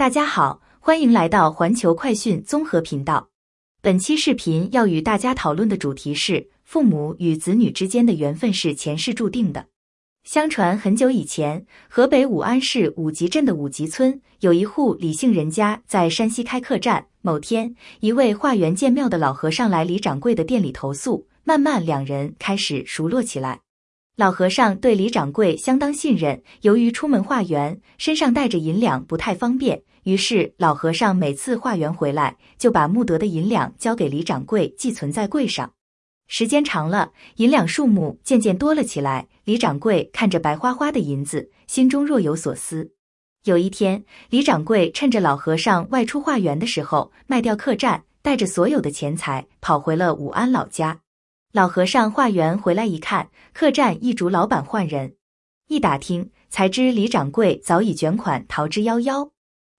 大家好，欢迎来到环球快讯综合频道。本期视频要与大家讨论的主题是：父母与子女之间的缘分是前世注定的。相传很久以前，河北武安市武集镇的武集村有一户李姓人家在山西开客栈。某天，一位化缘建庙的老和尚来李掌柜的店里投宿，慢慢两人开始熟络起来。老和尚对李掌柜相当信任，由于出门化缘，身上带着银两不太方便，于是老和尚每次化缘回来，就把募得的银两交给李掌柜寄存在柜上。时间长了，银两数目渐渐多了起来。李掌柜看着白花花的银子，心中若有所思。有一天，李掌柜趁着老和尚外出化缘的时候，卖掉客栈，带着所有的钱财跑回了武安老家。老和尚化缘回来一看，客栈一竹老板换人，一打听才知李掌柜早已卷款逃之夭夭。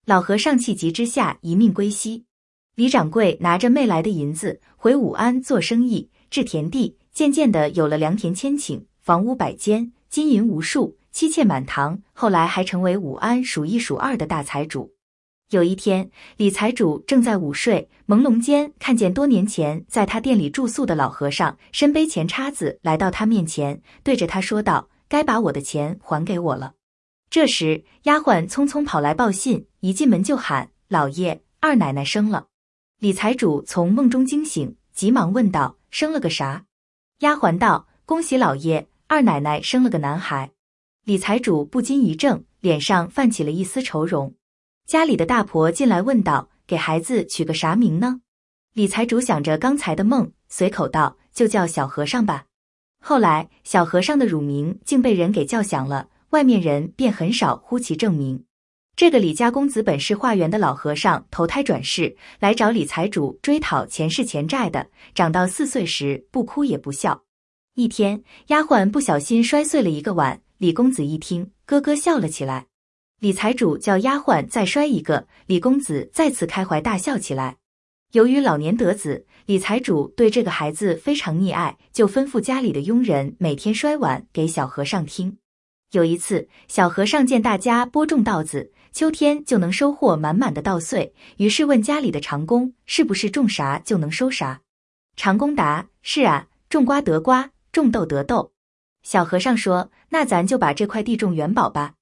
老和尚气急之下一命归西。李掌柜拿着没来的银子回武安做生意，置田地，渐渐的有了良田千顷，房屋百间，金银无数，妻妾满堂。后来还成为武安数一数二的大财主。有一天，李财主正在午睡，朦胧间看见多年前在他店里住宿的老和尚身背钱叉子来到他面前，对着他说道：“该把我的钱还给我了。”这时，丫鬟匆匆跑来报信，一进门就喊：“老爷，二奶奶生了！”李财主从梦中惊醒，急忙问道：“生了个啥？”丫鬟道：“恭喜老爷，二奶奶生了个男孩。”李财主不禁一怔，脸上泛起了一丝愁容。家里的大婆进来问道：“给孩子取个啥名呢？”李财主想着刚才的梦，随口道：“就叫小和尚吧。”后来，小和尚的乳名竟被人给叫响了，外面人便很少呼其正名。这个李家公子本是化缘的老和尚，投胎转世来找李财主追讨前世欠债的。长到四岁时，不哭也不笑。一天，丫鬟不小心摔碎了一个碗，李公子一听，咯咯笑了起来。李财主叫丫鬟再摔一个，李公子再次开怀大笑起来。由于老年得子，李财主对这个孩子非常溺爱，就吩咐家里的佣人每天摔碗给小和尚听。有一次，小和尚见大家播种稻子，秋天就能收获满满的稻穗，于是问家里的长工是不是种啥就能收啥。长工答：是啊，种瓜得瓜，种豆得豆。小和尚说：那咱就把这块地种元宝吧。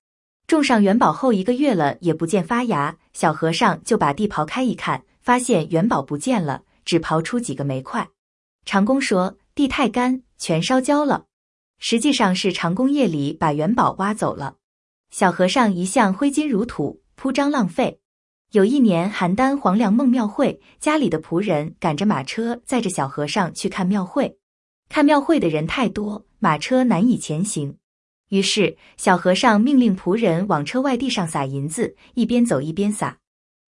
种上元宝后一个月了，也不见发芽。小和尚就把地刨开一看，发现元宝不见了，只刨出几个煤块。长工说地太干，全烧焦了。实际上是长工夜里把元宝挖走了。小和尚一向挥金如土，铺张浪费。有一年邯郸黄粱梦庙会，家里的仆人赶着马车载着小和尚去看庙会。看庙会的人太多，马车难以前行。于是，小和尚命令仆人往车外地上撒银子，一边走一边撒。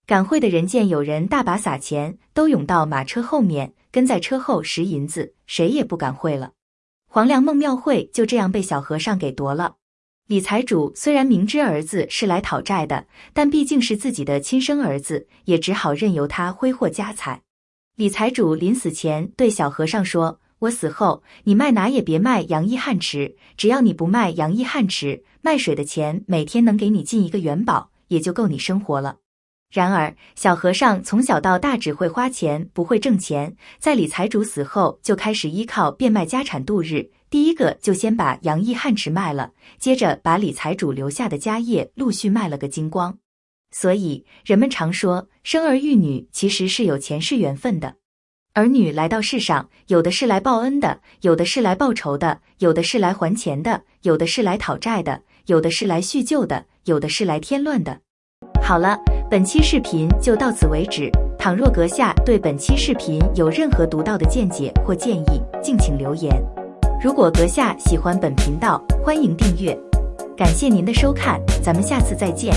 赶会的人见有人大把撒钱，都涌到马车后面，跟在车后拾银子，谁也不敢会了。黄粱梦庙会就这样被小和尚给夺了。李财主虽然明知儿子是来讨债的，但毕竟是自己的亲生儿子，也只好任由他挥霍家财。李财主临死前对小和尚说。我死后，你卖哪也别卖杨一汉池，只要你不卖杨一汉池，卖水的钱每天能给你进一个元宝，也就够你生活了。然而，小和尚从小到大只会花钱，不会挣钱，在李财主死后，就开始依靠变卖家产度日。第一个就先把杨一汉池卖了，接着把李财主留下的家业陆续卖了个精光。所以，人们常说，生儿育女其实是有前世缘分的。儿女来到世上，有的是来报恩的，有的是来报仇的，有的是来还钱的，有的是来讨债的，有的是来叙旧的，有的是来添乱的。好了，本期视频就到此为止。倘若阁下对本期视频有任何独到的见解或建议，敬请留言。如果阁下喜欢本频道，欢迎订阅。感谢您的收看，咱们下次再见。